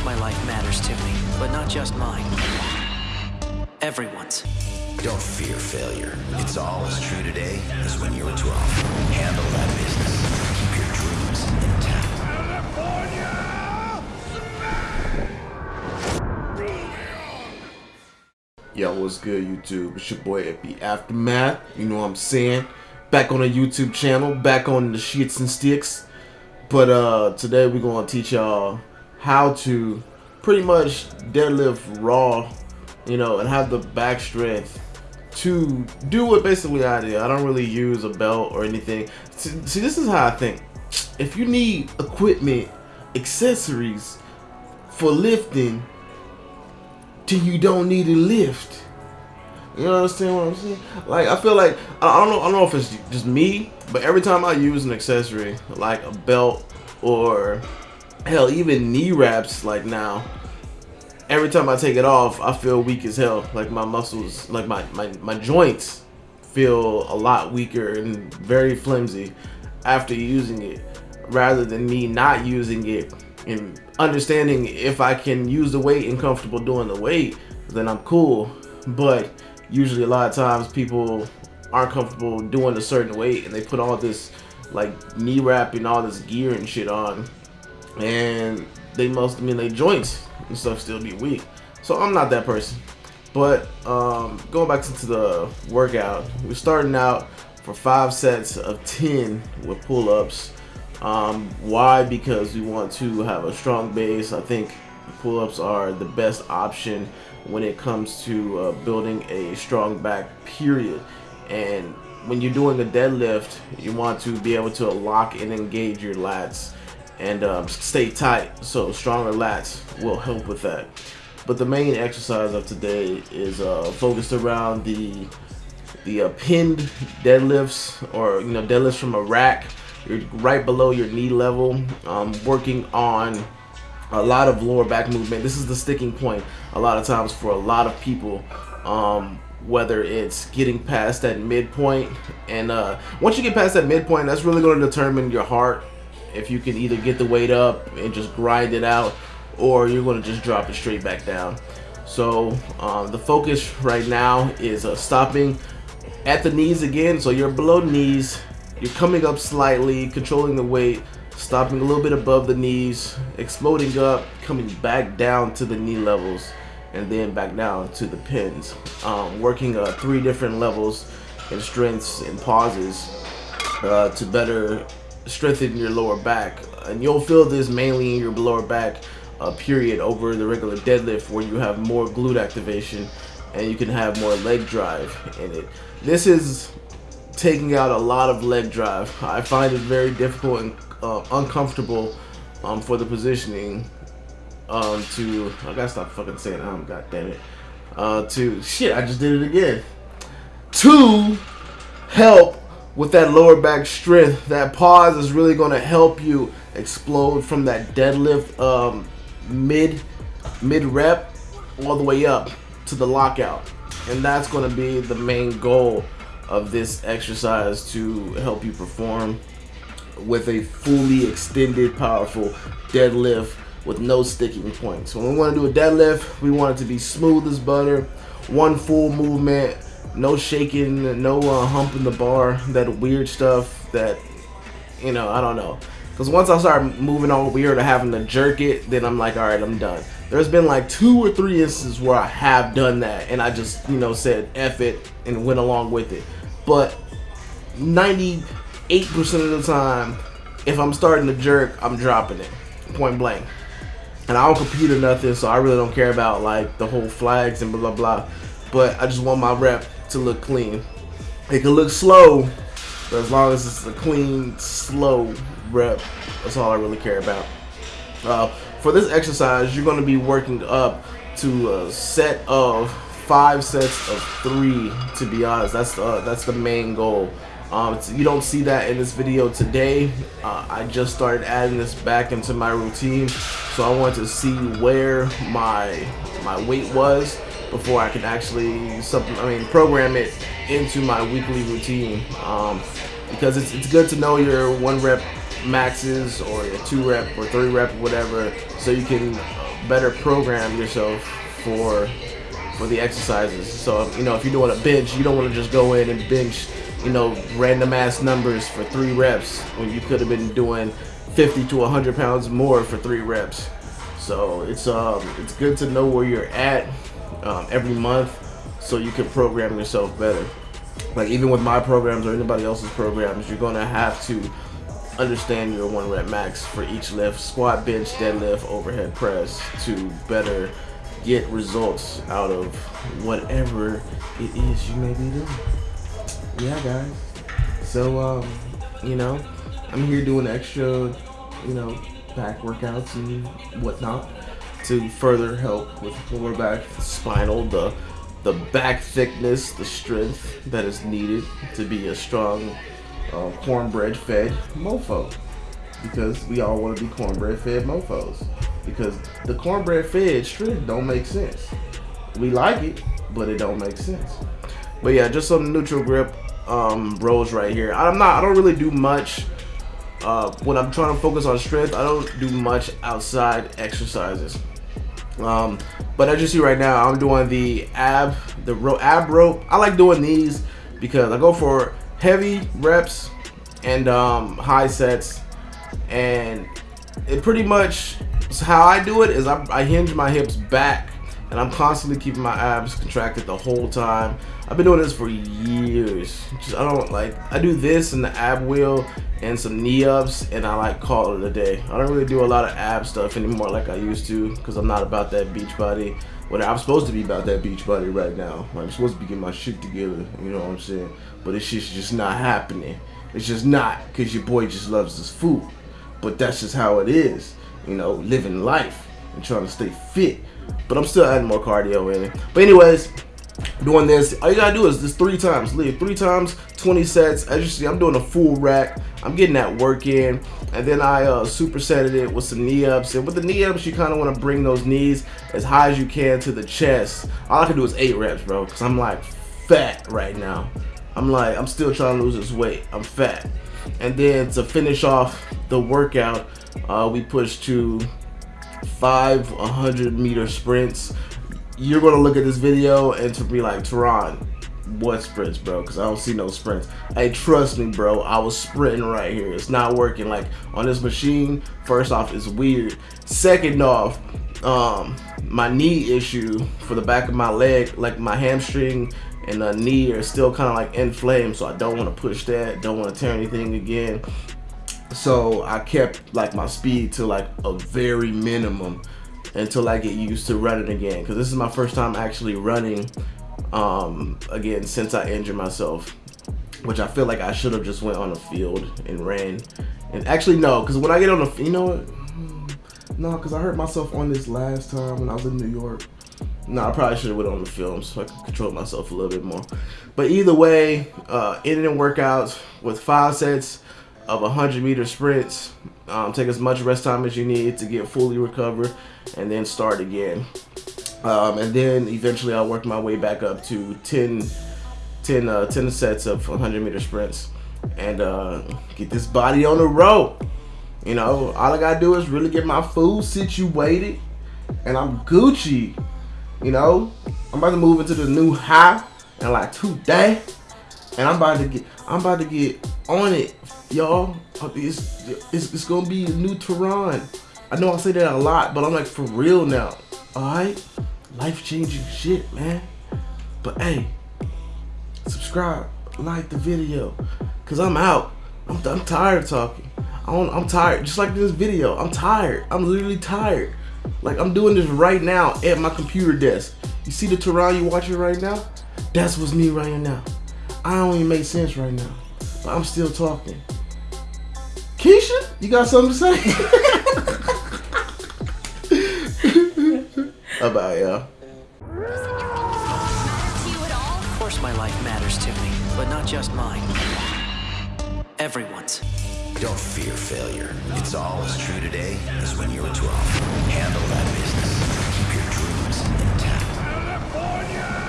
course my life matters to me, but not just mine. Everyone's. Don't fear failure. It's all as true today as when you were 12. Handle that business. Keep your dreams intact. Yo, what's good, YouTube? It's your boy Epi Aftermath. You know what I'm saying? Back on the YouTube channel, back on the shits and sticks. But uh, today we're gonna teach y'all how to pretty much deadlift raw, you know, and have the back strength to do what basically I do. I don't really use a belt or anything. See, this is how I think. If you need equipment, accessories for lifting, till you don't need to lift. You understand what I'm saying? Like I feel like I don't know I don't know if it's just me, but every time I use an accessory like a belt or hell even knee wraps like now, every time I take it off, I feel weak as hell. Like my muscles, like my my my joints feel a lot weaker and very flimsy after using it rather than me not using it and understanding if I can use the weight and comfortable doing the weight, then I'm cool. But usually a lot of times people aren't comfortable doing a certain weight and they put all this like knee wrap and all this gear and shit on and they must I mean their joints and stuff still be weak. So I'm not that person. But um, going back into the workout, we're starting out for five sets of 10 with pull-ups. Um, why? Because we want to have a strong base. I think pull-ups are the best option when it comes to uh, building a strong back period. And when you're doing a deadlift, you want to be able to lock and engage your lats and um, stay tight. So stronger lats will help with that. But the main exercise of today is uh, focused around the the uh, pinned deadlifts or you know deadlifts from a rack. You're right below your knee level. Um, working on a lot of lower back movement. This is the sticking point a lot of times for a lot of people um, whether it's getting past that midpoint. And uh, once you get past that midpoint that's really going to determine your heart if you can either get the weight up and just grind it out or you're going to just drop it straight back down so um, the focus right now is uh, stopping at the knees again so you're below knees you're coming up slightly, controlling the weight, stopping a little bit above the knees, exploding up, coming back down to the knee levels, and then back down to the pins. Um, working uh, three different levels and strengths and pauses uh, to better strengthen your lower back. And you'll feel this mainly in your lower back uh, period over the regular deadlift where you have more glute activation and you can have more leg drive in it. This is taking out a lot of leg drive. I find it very difficult and uh, uncomfortable um, for the positioning um, to, I gotta stop fucking saying um, god damn it, uh, to, shit, I just did it again, to help with that lower back strength. That pause is really gonna help you explode from that deadlift um, mid, mid rep all the way up to the lockout. And that's gonna be the main goal of this exercise to help you perform with a fully extended powerful deadlift with no sticking points. When we want to do a deadlift, we want it to be smooth as butter, one full movement, no shaking, no uh, humping the bar, that weird stuff that, you know, I don't know. Because once I start moving all weird or having to jerk it, then I'm like, all right, I'm done. There's been like two or three instances where I have done that and I just, you know, said F it and went along with it but 98% of the time, if I'm starting to jerk, I'm dropping it, point blank. And I don't compete or nothing, so I really don't care about like the whole flags and blah blah blah. But I just want my rep to look clean. It can look slow, but as long as it's a clean, slow rep, that's all I really care about. Uh, for this exercise, you're going to be working up to a set of five sets of three to be honest that's the that's the main goal um, you don't see that in this video today uh, I just started adding this back into my routine so I want to see where my my weight was before I can actually I mean program it into my weekly routine um, because it's, it's good to know your one rep maxes or your two rep or three rep, whatever, so you can better program yourself for for the exercises. So you know, if you're doing a bench, you don't want to just go in and bench, you know, random ass numbers for three reps when you could have been doing 50 to 100 pounds more for three reps. So it's um it's good to know where you're at um, every month so you can program yourself better. Like even with my programs or anybody else's programs, you're gonna have to understand your one rep max for each lift, squat, bench, deadlift, overhead press to better get results out of whatever it is you may be doing. Yeah, guys. So, um, you know, I'm here doing extra, you know, back workouts and whatnot to further help with lower back, spinal, the the back thickness, the strength that is needed to be a strong uh, cornbread fed mofo. Because we all want to be cornbread fed mofos. Because the cornbread fed strength don't make sense. We like it, but it don't make sense. But yeah, just some neutral grip um, rows right here. I'm not. I don't really do much uh, when I'm trying to focus on strength. I don't do much outside exercises. Um, but as you see right now, I'm doing the ab, the ro ab rope. I like doing these because I go for heavy reps and um, high sets, and it pretty much how I do it is I, I hinge my hips back and I'm constantly keeping my abs contracted the whole time. I've been doing this for years. Just, I don't like, I do this and the ab wheel and some knee ups and I like call it a day. I don't really do a lot of ab stuff anymore like I used to because I'm not about that beach body. When I'm supposed to be about that beach body right now. I'm supposed to be getting my shit together, you know what I'm saying? But it's just, just not happening. It's just not because your boy just loves his food. But that's just how it is, you know, living life and trying to stay fit. But I'm still adding more cardio in it. But anyways, doing this, all you gotta do is this three times. Leave three times, 20 sets. As you see, I'm doing a full rack. I'm getting that work in. And then I uh, supersetted it with some knee ups. And with the knee ups, you kind of want to bring those knees as high as you can to the chest. All I can do is eight reps, bro, because I'm like fat right now. I'm like, I'm still trying to lose this weight. I'm fat. And then to finish off the workout, uh, we push to five 100 meter sprints. You're gonna look at this video and to be like, Teron, what sprints, bro? Because I don't see no sprints. Hey, trust me, bro. I was sprinting right here. It's not working. Like on this machine, first off, it's weird. Second off, um, my knee issue for the back of my leg, like my hamstring and the knee are still kind of like inflamed. So I don't want to push that. Don't want to tear anything again. So I kept like my speed to like a very minimum until I get used to running again. Because this is my first time actually running um, again since I injured myself. Which I feel like I should have just went on a field and ran. And actually no, because when I get on the, you know what? No, because I hurt myself on this last time when I was in New York. No, I probably should have went on the film so I could control myself a little bit more. But either way, uh, ending workouts with five sets of 100 meter sprints. Um, take as much rest time as you need to get fully recovered and then start again. Um, and then eventually I'll work my way back up to 10, 10, uh, 10 sets of 100 meter sprints and uh, get this body on the road. You know, all I gotta do is really get my food situated and I'm Gucci. You know, I'm about to move into the new high in like two days and I'm about to get, I'm about to get on it y'all. It's, it's, it's gonna be a new Teron. I know I say that a lot, but I'm like for real now. Alright? Life changing shit, man. But hey, subscribe, like the video, cause I'm out. I'm, I'm tired of talking. I am tired, just like this video. I'm tired. I'm literally tired. Like I'm doing this right now at my computer desk. You see the Teron you watching right now? That's what's me right now. I don't even make sense right now, but I'm still talking. Keisha, you got something to say? About y'all. Of course my life matters to me, but not just mine. Everyone's. Don't fear failure. It's all as true today as when you were 12. Handle that business. Keep your dreams intact. California!